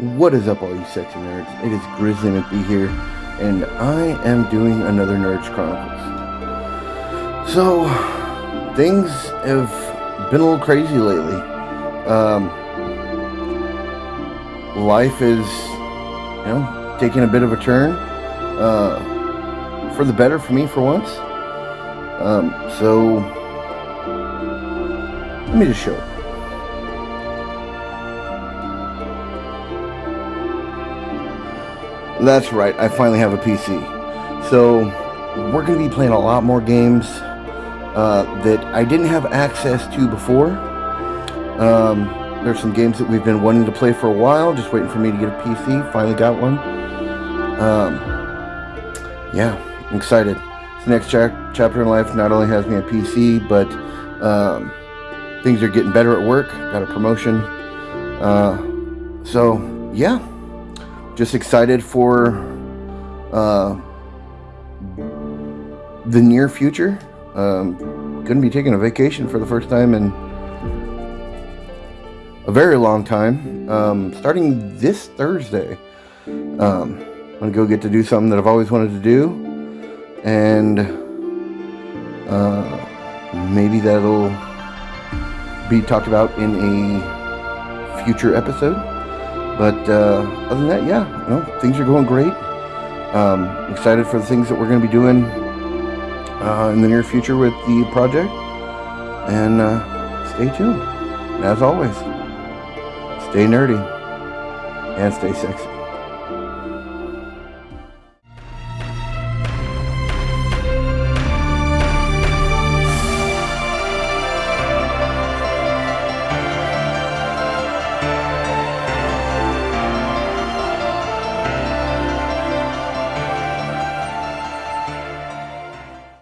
What is up, all you sexy nerds? It is Grizzly McBee here, and I am doing another Nerds Chronicles. So, things have been a little crazy lately. Um, life is, you know, taking a bit of a turn. Uh, for the better for me, for once. Um, so, let me just show it. That's right, I finally have a PC. So, we're going to be playing a lot more games uh, that I didn't have access to before. Um, there's some games that we've been wanting to play for a while, just waiting for me to get a PC. Finally got one. Um, yeah, I'm excited. This next cha chapter in life not only has me a PC, but um, things are getting better at work. Got a promotion. Uh, so, yeah just excited for uh, the near future. Um, going to be taking a vacation for the first time in a very long time. Um, starting this Thursday, um, I'm going to go get to do something that I've always wanted to do, and uh, maybe that'll be talked about in a future episode. But uh, other than that, yeah, you know, things are going great. Um, excited for the things that we're going to be doing uh, in the near future with the project. And uh, stay tuned. And as always, stay nerdy and stay sexy.